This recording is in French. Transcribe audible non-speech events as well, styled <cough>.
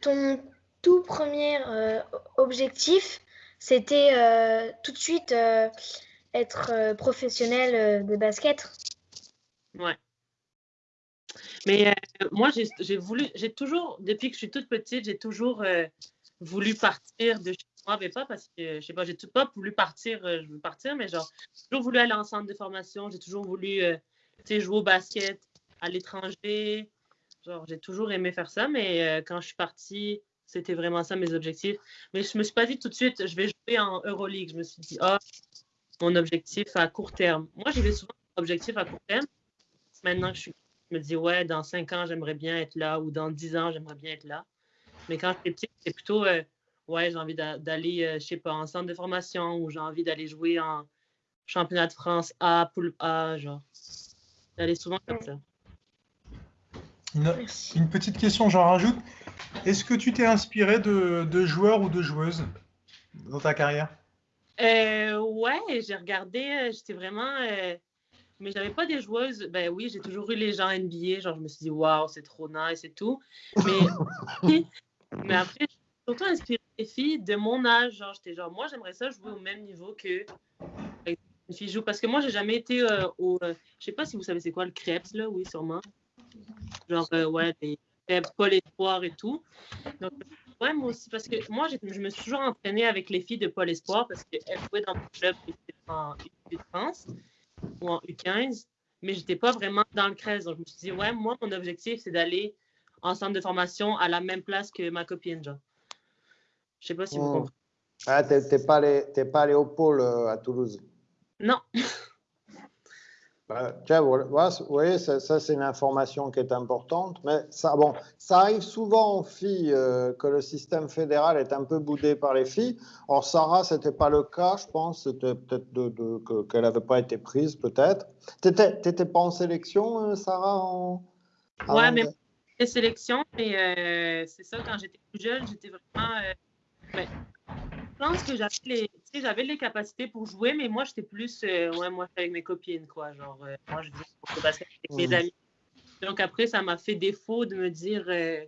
ton tout premier objectif, c'était tout de suite être professionnel de basket Ouais. Mais moi, j'ai voulu, j'ai toujours, depuis que je suis toute petite, j'ai toujours voulu partir de chez moi, mais pas parce que, je sais pas, j'ai pas voulu partir, je veux partir, mais genre, j'ai toujours voulu aller en centre de formation, j'ai toujours voulu, jouer au basket à l'étranger. Genre, j'ai toujours aimé faire ça, mais quand je suis partie, c'était vraiment ça mes objectifs. Mais je me suis pas dit tout de suite, je vais jouer en Euroleague. Je me suis dit, ah, mon objectif à court terme. Moi, j'avais souvent un objectif à court terme. Maintenant que je, suis, me dis, ouais, dans cinq ans, j'aimerais bien être là, ou dans dix ans, j'aimerais bien être là. Mais quand j'étais petite, c'était plutôt, euh, ouais, j'ai envie d'aller, euh, je sais pas, en centre de formation, ou j'ai envie d'aller jouer en championnat de France A, poule A, genre. D'aller souvent comme ça. Une, petite question, j'en rajoute. Est-ce que tu t'es inspiré de, de joueurs ou de joueuses dans ta carrière? Euh, ouais, j'ai regardé, euh, j'étais vraiment. Euh, mais j'avais pas des joueuses. Ben oui, j'ai toujours eu les gens NBA. Genre, je me suis dit, waouh, c'est trop nice et tout. Mais, <laughs> mais après, surtout inspiré des filles de mon âge. Genre, j'étais genre, moi, j'aimerais ça jouer au même niveau que une fille joue. Parce que moi, j'ai jamais été au. je sais pas si vous savez c'est quoi le crêpes, là. Oui, sûrement. Genre, ouais, les pas les et tout. Donc, Ouais, moi aussi, parce que moi, je me suis toujours entraînée avec les filles de Pôle Espoir parce qu'elles jouaient dans mon club en U France ou en U15, mais je n'étais pas vraiment dans le 13. Donc, je me suis dit, ouais, moi, mon objectif, c'est d'aller en centre de formation à la même place que ma copine, genre. Je sais pas si vous comprenez. Ah, tu n'es pas, allé au pôle euh, à Toulouse? Non. Tiens, vous voyez, ça, c'est une information qui est importante, mais ça, bon, ça arrive souvent aux filles euh, que le système fédéral est un peu boudé par les filles. Or, Sarah, ce n'était pas le cas, je pense, c'était peut-être de, qu'elle n'avait pas été prise, peut-être. Tu n'étais pas en sélection, euh, Sarah en... Ouais, mais en sélection, mais euh, c'est ça, quand j'étais plus jeune, j'étais vraiment. Ben, je pense que j'avais les, j'avais les capacités pour jouer, mais moi, j'étais plus, euh, ouais, moi, avec mes copines, quoi. Genre, euh, moi, je jouais pour le basket avec mes amis. Donc après, ça m'a fait défaut de me dire, euh,